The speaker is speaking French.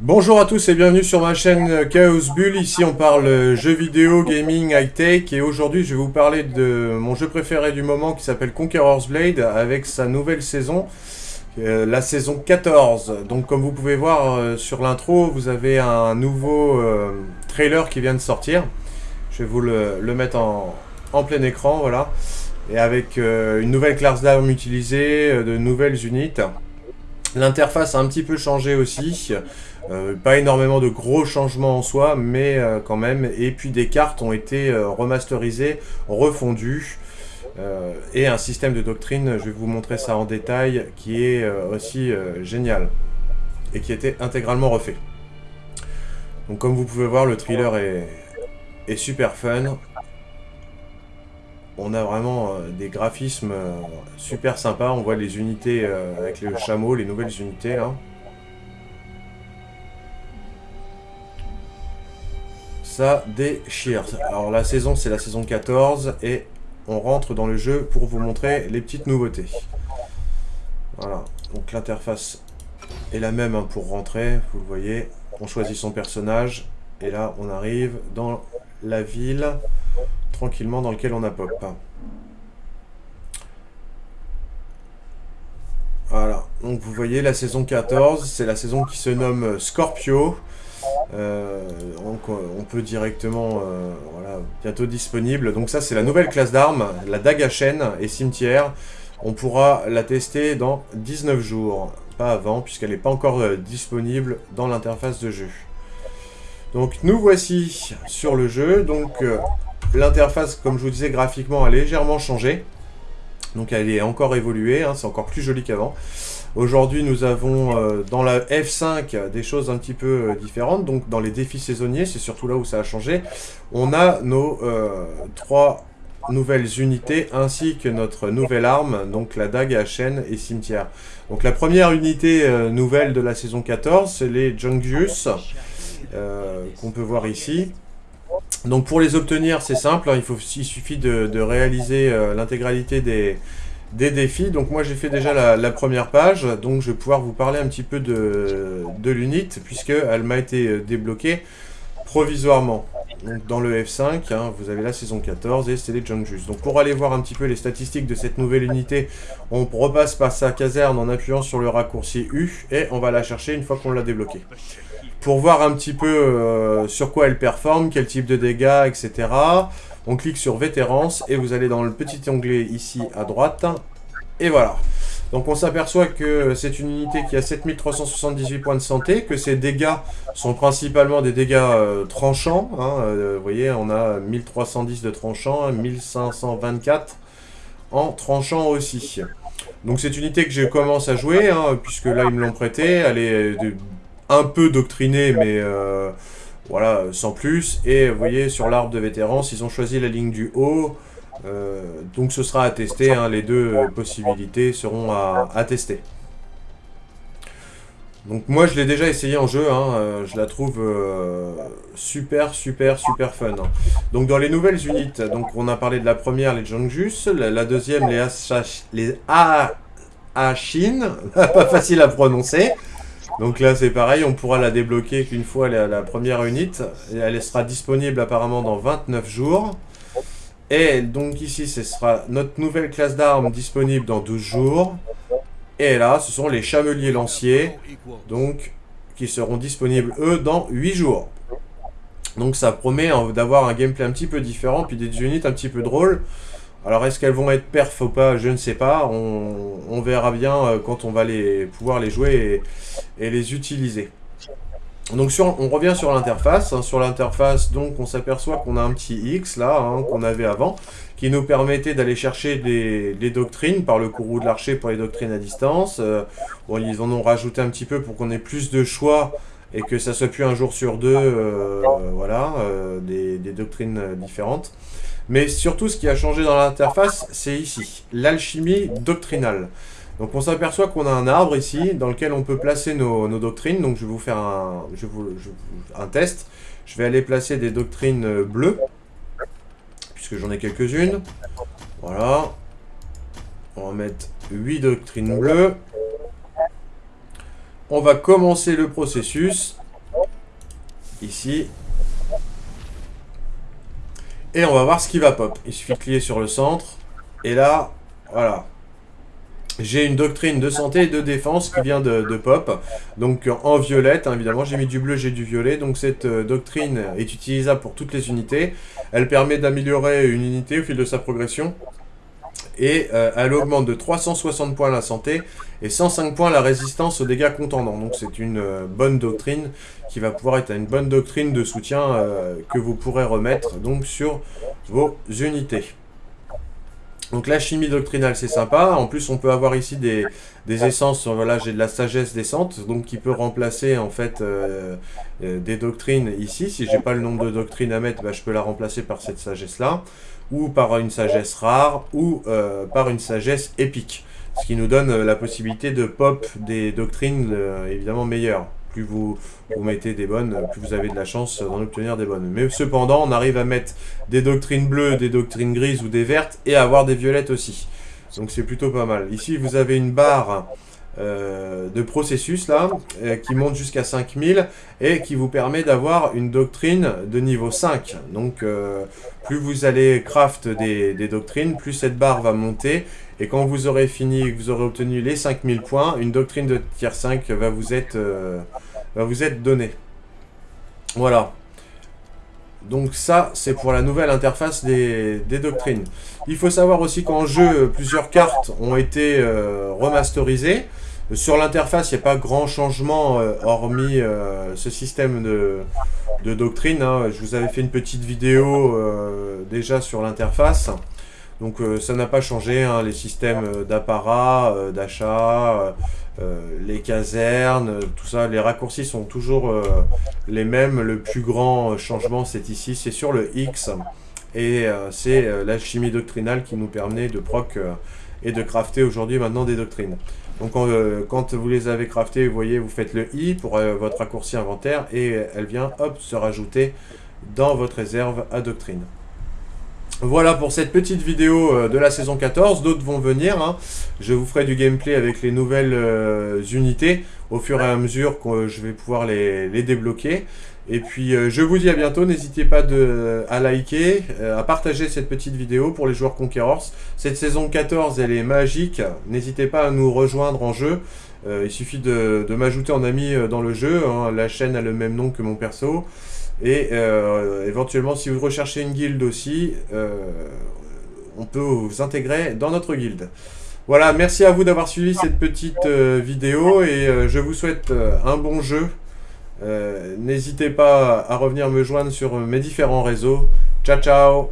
Bonjour à tous et bienvenue sur ma chaîne Chaos Bull. Ici on parle jeux vidéo, gaming, high-tech et aujourd'hui je vais vous parler de mon jeu préféré du moment qui s'appelle Conqueror's Blade avec sa nouvelle saison, euh, la saison 14. Donc comme vous pouvez voir euh, sur l'intro, vous avez un nouveau euh, trailer qui vient de sortir. Je vais vous le, mettre en, en, plein écran, voilà. Et avec une nouvelle classe d'armes utilisée, de nouvelles unités. L'interface a un petit peu changé aussi. Euh, pas énormément de gros changements en soi, mais euh, quand même. Et puis des cartes ont été euh, remasterisées, refondues. et un système de doctrine, je vais vous montrer ça en détail, qui est aussi génial. Et qui était intégralement refait. Donc comme vous pouvez voir, le thriller est, est super fun. On a vraiment des graphismes super sympas. On voit les unités avec le chameau, les nouvelles unités ça déchire. Alors la saison, c'est la saison 14, et on rentre dans le jeu pour vous montrer les petites nouveautés. Voilà, donc l'interface est la même hein, pour rentrer, vous le voyez. On choisit son personnage, et là, on arrive dans la ville, tranquillement, dans lequel on a pop. Voilà, donc vous voyez la saison 14, c'est la saison qui se nomme Scorpio. Euh, on peut directement, euh, voilà, bientôt disponible. Donc ça, c'est la nouvelle classe d'armes, la dague à chaîne et cimetière. On pourra la tester dans 19 jours, pas avant, puisqu'elle n'est pas encore euh, disponible dans l'interface de jeu. Donc nous voici sur le jeu. Donc l'interface, comme je vous disais, graphiquement a légèrement changé. Donc elle est encore évoluée, hein, c'est encore plus joli qu'avant. Aujourd'hui, nous avons euh, dans la F5 des choses un petit peu euh, différentes. Donc, dans les défis saisonniers, c'est surtout là où ça a changé. On a nos euh, trois nouvelles unités ainsi que notre nouvelle arme, donc la dague à chaîne et cimetière. Donc, la première unité nouvelle de la saison 14, c'est les Jungius, qu'on peut voir ici. Donc, pour les obtenir, c'est simple. Hein, il, faut, il suffit de réaliser l'intégralité des des défis. Donc moi j'ai fait déjà la, première page, donc je vais pouvoir vous parler un petit peu de, de l'unit, puisqu'elle m'a été euh, débloquée provisoirement. Dans le F5, hein, vous avez la saison 14 et c'est les Jungjus. Donc pour aller voir un petit peu les statistiques de cette nouvelle unité, on repasse par sa caserne en appuyant sur le raccourci U et on va la chercher une fois qu'on l'a débloquée. Pour voir un petit peu euh, sur quoi elle performe, quel type de dégâts, etc. On clique sur Vétérance et vous allez dans le petit onglet ici à droite. Et voilà. Donc on s'aperçoit que c'est une unité qui a 7378 points de santé, que ses dégâts sont principalement des dégâts euh, tranchants. Hein. Euh, vous voyez, on a 1310 de tranchants, 1524 en tranchant aussi. Donc cette unité que je commence à jouer, hein, puisque là ils me l'ont prêté, elle est un peu doctrinée, mais... Euh, voilà, sans plus. Et vous voyez, sur l'arbre de vétérans, ils ont choisi la ligne du haut. Euh, donc ce sera à tester, hein. les deux possibilités seront à, tester. Donc moi je l'ai déjà essayé en jeu, hein. euh, je la trouve euh, super super super fun. Donc dans les nouvelles unités, donc on a parlé de la première, les Jongjus, la, deuxième, les, les Ashin, pas facile à prononcer. Donc là, c'est pareil, on pourra la débloquer qu'une fois la, la première unité. Et elle sera disponible apparemment dans 29 jours. Et donc ici, ce sera notre nouvelle classe d'armes disponible dans 12 jours. Et là, ce sont les chameliers lanciers, donc qui seront disponibles, eux, dans 8 jours. Donc ça promet hein, d'avoir un gameplay un petit peu différent, puis des unités un petit peu drôles. Alors est-ce qu'elles vont être perf ou pas Je ne sais pas. On, verra bien euh, quand on va pouvoir les jouer et, les utiliser. Donc on revient sur l'interface. Hein. sur l'interface, donc on s'aperçoit qu'on a un petit X là, hein, qu'on avait avant, qui nous permettait d'aller chercher des, doctrines par le courroux de l'archer pour les doctrines à distance. Euh, ils en ont rajouté un petit peu pour qu'on ait plus de choix et que ça soit plus un jour sur deux, euh, voilà, des, doctrines différentes. Mais surtout, ce qui a changé dans l'interface, c'est ici, l'alchimie doctrinale. Donc on s'aperçoit qu'on a un arbre ici, dans lequel on peut placer nos, doctrines. Donc je vais vous faire un, un test. Je vais aller placer des doctrines bleues, puisque j'en ai quelques-unes. Voilà. On va mettre 8 doctrines bleues. On va commencer le processus. ici. Et on va voir ce qui va pop. Il suffit de cliquer sur le centre. Et là, voilà. J'ai une doctrine de santé et de défense qui vient de, pop. Donc en violette, hein, évidemment, j'ai mis du bleu, j'ai du violet. Donc cette euh, doctrine est utilisable pour toutes les unités. Elle permet d'améliorer une unité au fil de sa progression. Et euh, elle augmente de 360 points la santé et 105 points la résistance aux dégâts contendants. Donc c'est une euh, bonne doctrine qui va pouvoir être une bonne doctrine de soutien que vous pourrez remettre donc sur vos unités. Donc la chimie doctrinale, c'est sympa. En plus, on peut avoir ici des, essences. Voilà, j'ai de la sagesse descente, donc qui peut remplacer en fait euh, euh, des doctrines ici. Si j'ai pas le nombre de doctrines à mettre, bah, je peux la remplacer par cette sagesse-là, ou par une sagesse rare, ou euh, par une sagesse épique. Ce qui nous donne la possibilité de pop des doctrines évidemment meilleures plus vous, vous mettez des bonnes, plus vous avez de la chance d'en obtenir des bonnes. Mais cependant, on arrive à mettre des doctrines bleues, des doctrines grises ou des vertes, et avoir des violettes aussi. Donc c'est plutôt pas mal. Ici, vous avez une barre euh, de processus là, euh, qui monte jusqu'à 5000, et qui vous permet d'avoir une doctrine de niveau 5. Donc euh, plus vous allez craft des, doctrines, plus cette barre va monter, et quand vous aurez fini, vous aurez obtenu les 5000 points, une doctrine de tier 5 va vous être, vous être donnée. Voilà. Donc ça, c'est pour la nouvelle interface des, doctrines. Il faut savoir aussi qu'en jeu, plusieurs cartes ont été euh, remasterisées. Sur l'interface, il n'y a pas grand changement, euh, hormis ce système de, de doctrine. Hein. Je vous avais fait une petite vidéo déjà sur l'interface. Donc euh, ça n'a pas changé, hein, les systèmes euh, d'apparat, euh, d'achat, les casernes, tout ça, les raccourcis sont toujours les mêmes. Le plus grand changement, c'est ici, c'est sur le X. Et c'est la chimie doctrinale qui nous permet de proc et de crafter aujourd'hui maintenant des doctrines. Donc quand vous les avez craftées, vous voyez, vous faites le I pour votre raccourci inventaire et elle vient, hop, se rajouter dans votre réserve à doctrine. Voilà pour cette petite vidéo euh, de la saison 14, d'autres vont venir. Hein. Je vous ferai du gameplay avec les nouvelles euh, unités au fur et à mesure que je vais pouvoir les, débloquer. Et puis euh, je vous dis à bientôt, n'hésitez pas à liker, à partager cette petite vidéo pour les joueurs Conquerors. Cette saison 14 elle est magique, n'hésitez pas à nous rejoindre en jeu. il suffit de, m'ajouter en ami dans le jeu, hein. la chaîne a le même nom que mon perso. Et euh, éventuellement, si vous recherchez une guilde aussi, euh, on peut vous intégrer dans notre guilde. Voilà, merci à vous d'avoir suivi cette petite euh, vidéo et je vous souhaite un bon jeu. N'hésitez pas à revenir me joindre sur mes différents réseaux. Ciao, ciao